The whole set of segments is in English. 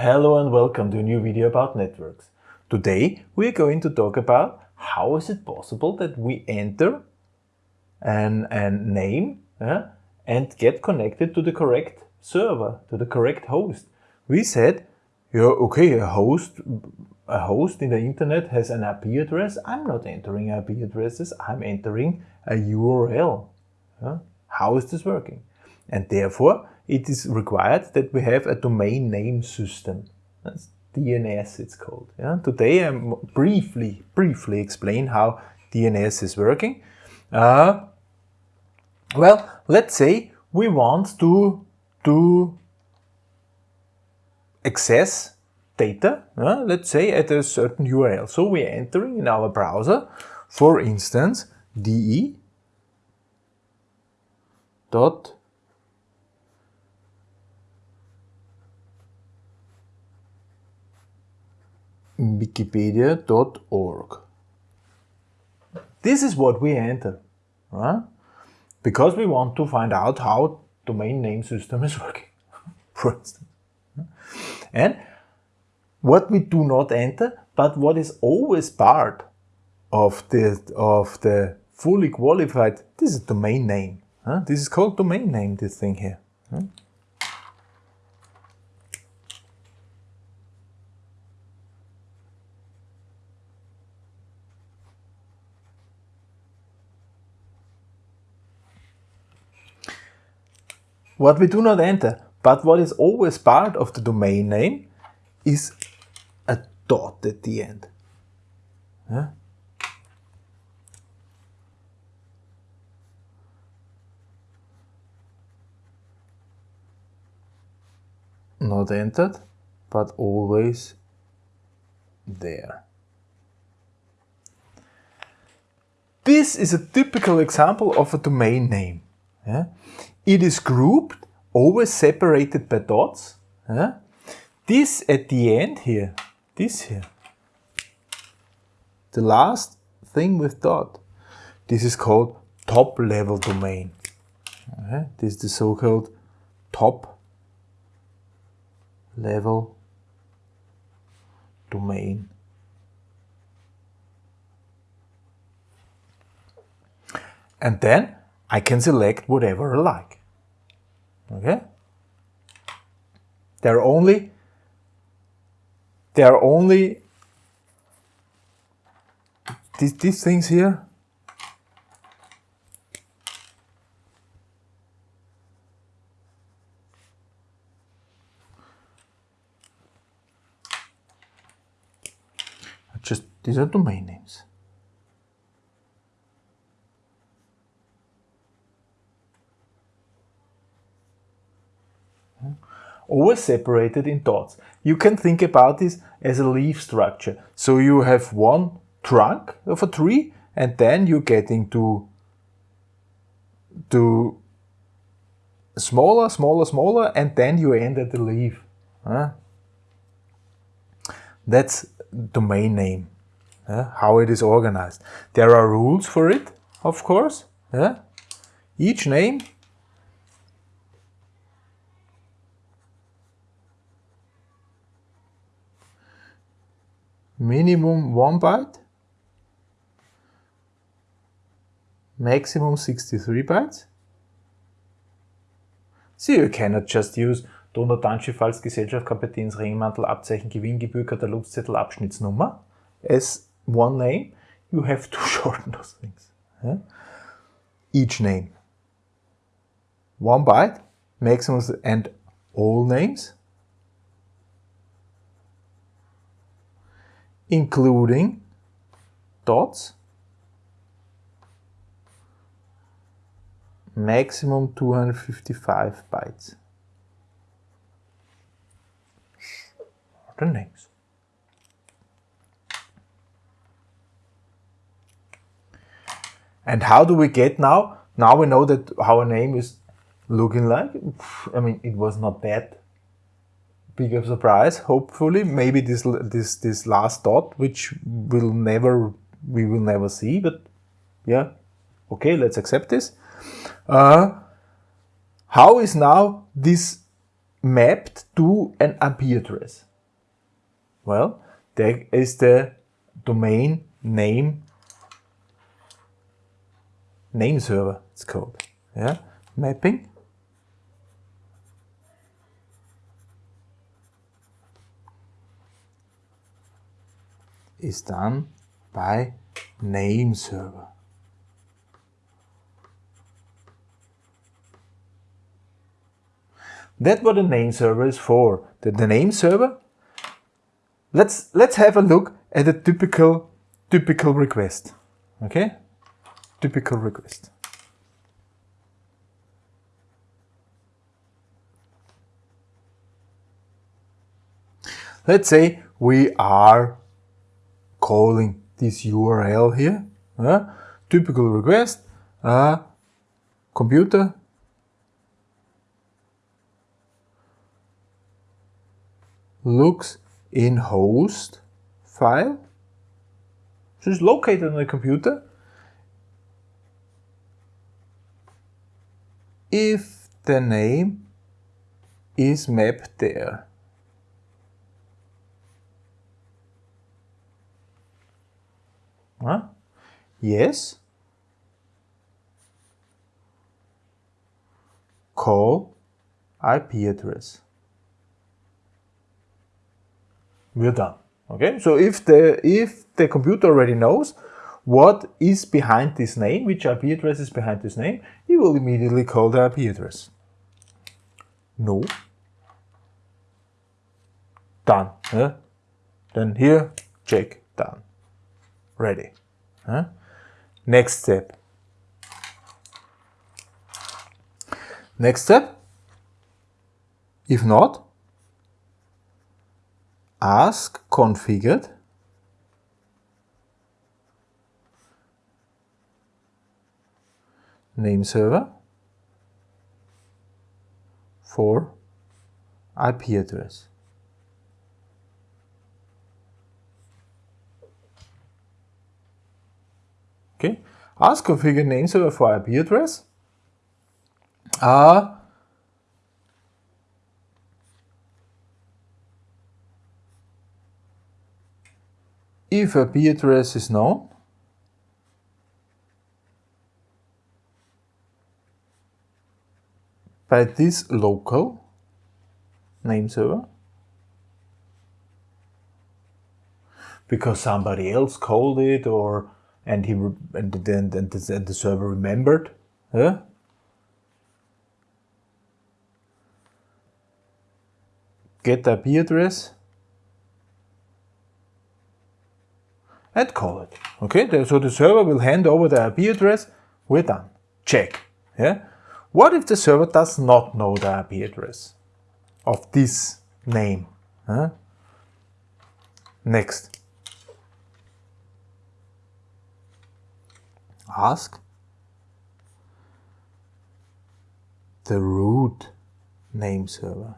Hello and welcome to a new video about networks. Today we are going to talk about how is it possible that we enter an, an name uh, and get connected to the correct server, to the correct host. We said, yeah, okay, a host, a host in the internet has an IP address. I'm not entering IP addresses, I'm entering a URL. Uh, how is this working? And therefore, it is required that we have a domain name system. That's DNS it's called. Yeah? Today I'm briefly, briefly explain how DNS is working. Uh, well, let's say we want to, to access data, uh, let's say at a certain URL. So we're entering in our browser, for instance, de dot wikipedia.org. This is what we enter, right? Because we want to find out how domain name system is working, for instance. And what we do not enter, but what is always part of the, of the fully qualified, this is domain name. Huh? This is called domain name, this thing here. Huh? What we do not enter, but what is always part of the domain name is a dot at the end. Not entered, but always there. This is a typical example of a domain name. Yeah? It is grouped, always separated by dots. Yeah? This at the end here, this here, the last thing with dot, this is called top level domain. Okay? This is the so-called top level domain. And then I can select whatever I like. Okay? There are only there are only these, these things here. Just these are domain names. Always separated in dots. You can think about this as a leaf structure. So you have one trunk of a tree and then you get into to smaller, smaller, smaller and then you end at the leaf. Huh? That's domain name, huh? how it is organized. There are rules for it, of course. Yeah? Each name minimum 1 byte, maximum 63 bytes. So you cannot just use Donaudampfschifffahrts-Gesellschaft Kompetenz Ringmantel Abzeichen Gewinngebühr Katalogszettel Abschnittsnummer as one name. You have to shorten those things. Yeah? Each name. One byte, maximum and all names. Including dots, maximum 255 bytes. The names. And how do we get now? Now we know that our name is looking like. I mean, it was not that big surprise, hopefully. Maybe this, this, this last dot, which will never, we will never see, but yeah, okay, let's accept this. Uh, how is now this mapped to an IP address? Well, there is the domain name name server it's called. Yeah, mapping. Is done by name server. That's what the name server is for. The, the name server. Let's let's have a look at a typical typical request. Okay, typical request. Let's say we are calling this URL here. Uh, typical request, uh, computer looks in host file. So it's located on the computer. If the name is mapped there. Huh? Yes. Call IP address. We're done. Okay, so if the if the computer already knows what is behind this name, which IP address is behind this name, he will immediately call the IP address. No. Done. Yeah? Then here, check, done ready. Huh? Next step. Next step, if not, ask configured name server for IP address. Okay, ask configure name server for IP address. Uh, if IP address is known, by this local name server because somebody else called it or and he and then and the, and the server remembered yeah? get the IP address and call it. Okay so the server will hand over the IP address. We're done. Check. Yeah? What if the server does not know the IP address of this name huh? next ask the root name server.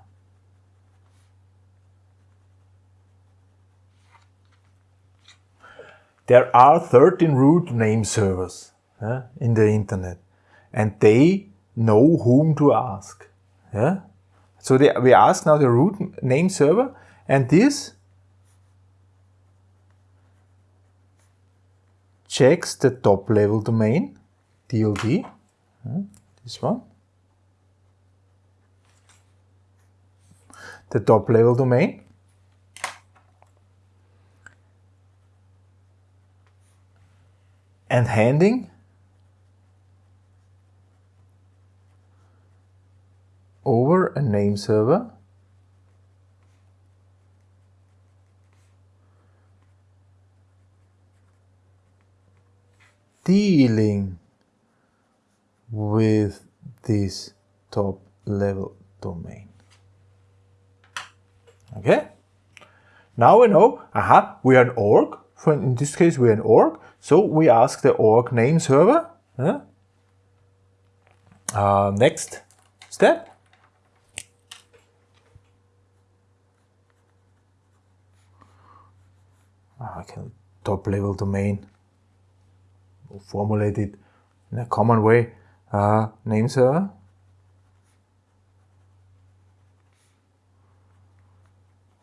There are 13 root name servers yeah, in the internet and they know whom to ask. Yeah? So they, we ask now the root name server and this checks the top level domain, TLD, uh, this one, the top level domain, and handing. Over a name server dealing with this top level domain. Okay? Now we know, aha, we are an org. In this case, we are an org. So we ask the org name server. Uh, next step. Ah, okay, top level domain or formulate it in a common way, uh, server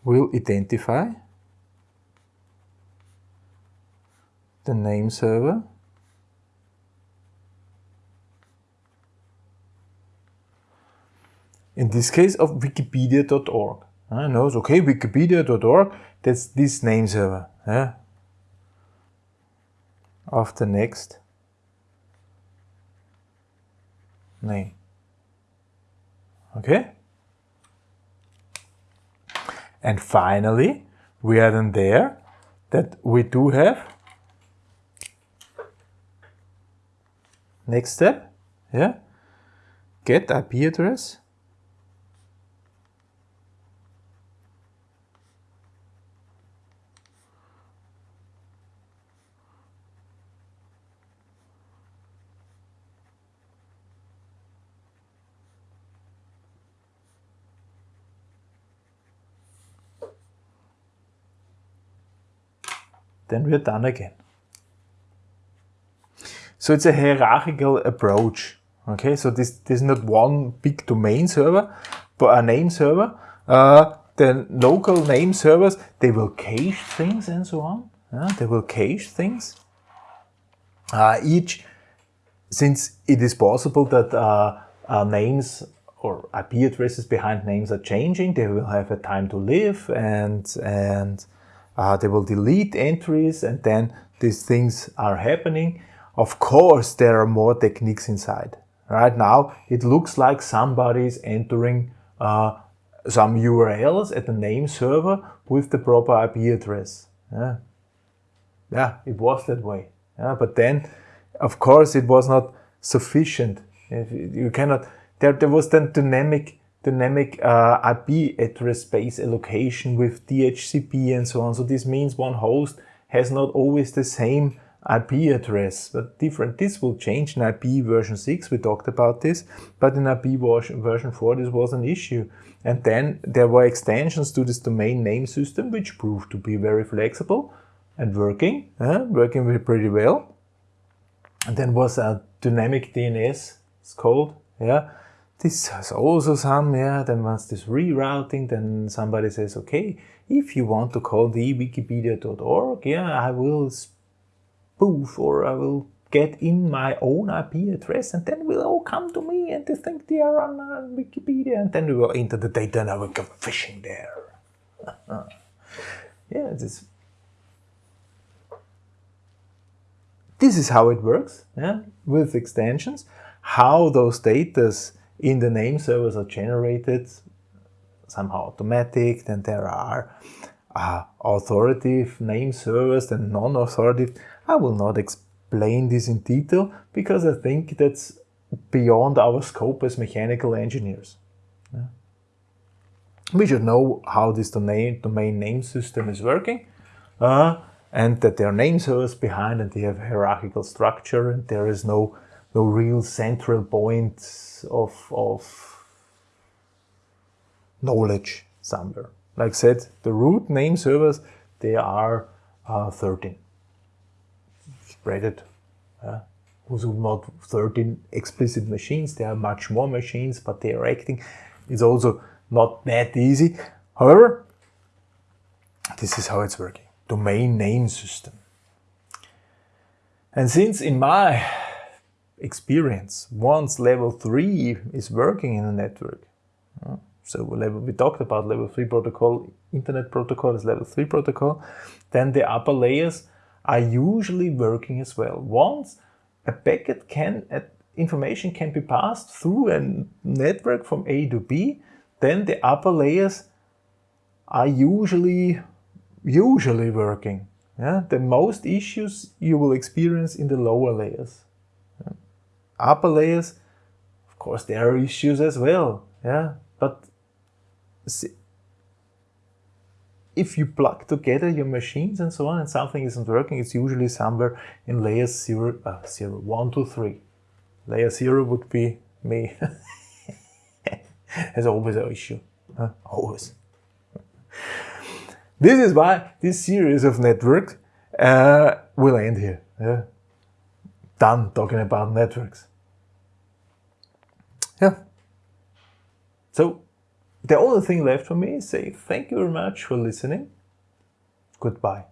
will identify the name server in this case of wikipedia.org. I uh, know it's okay, wikipedia.org, that's this name server. Yeah? Of the next? Name. Okay? And finally, we are then there that we do have. Next step, yeah, get IP address then we're done again. So it's a hierarchical approach. Okay, so this, this is not one big domain server, but a name server. Uh, the local name servers, they will cache things and so on. Yeah, they will cache things. Uh, each, since it is possible that uh, uh names or IP addresses behind names are changing, they will have a time to live and, and uh, they will delete entries and then these things are happening. Of course, there are more techniques inside. Right now, it looks like somebody is entering uh, some URLs at the name server with the proper IP address. Yeah, yeah it was that way. Yeah, but then, of course, it was not sufficient. You cannot, there, there was then dynamic dynamic uh, IP address space allocation with DHCP and so on. So this means one host has not always the same IP address, but different. This will change in IP version 6, we talked about this, but in IP version 4 this was an issue. And then there were extensions to this domain name system, which proved to be very flexible and working, uh, working pretty well. And then was a dynamic DNS, it's called, yeah, this has also some, yeah, then once this rerouting, then somebody says, okay, if you want to call the wikipedia.org, yeah, I will spoof or I will get in my own IP address and then we'll all come to me and they think they are on uh, Wikipedia and then we will enter the data and I will go phishing there. yeah, this, this is how it works yeah, with extensions, how those datas in the name servers are generated somehow automatic, then there are uh, authoritative name servers and non-authoritative. I will not explain this in detail because I think that's beyond our scope as mechanical engineers. Yeah. We should know how this domain, domain name system is working uh, and that there are name servers behind and they have hierarchical structure and there is no no real central point of, of knowledge somewhere. Like I said, the root name servers, they are uh, 13. Spread it. Uh, also not 13 explicit machines, there are much more machines, but they are acting. It's also not that easy. However, this is how it's working. Domain name system. And since in my experience once level 3 is working in a network. Uh, so level, we talked about level 3 protocol, internet protocol is level 3 protocol, then the upper layers are usually working as well. Once a packet can, information can be passed through a network from A to B, then the upper layers are usually, usually working. Yeah? The most issues you will experience in the lower layers upper layers, of course, there are issues as well. Yeah, but see, if you plug together your machines and so on and something isn't working, it's usually somewhere in layers 0, uh, zero 1 to 3. Layer 0 would be me. There's always an issue. Huh? Always. This is why this series of networks uh, will end here. Yeah done talking about networks. Yeah. So the only thing left for me is say thank you very much for listening. Goodbye.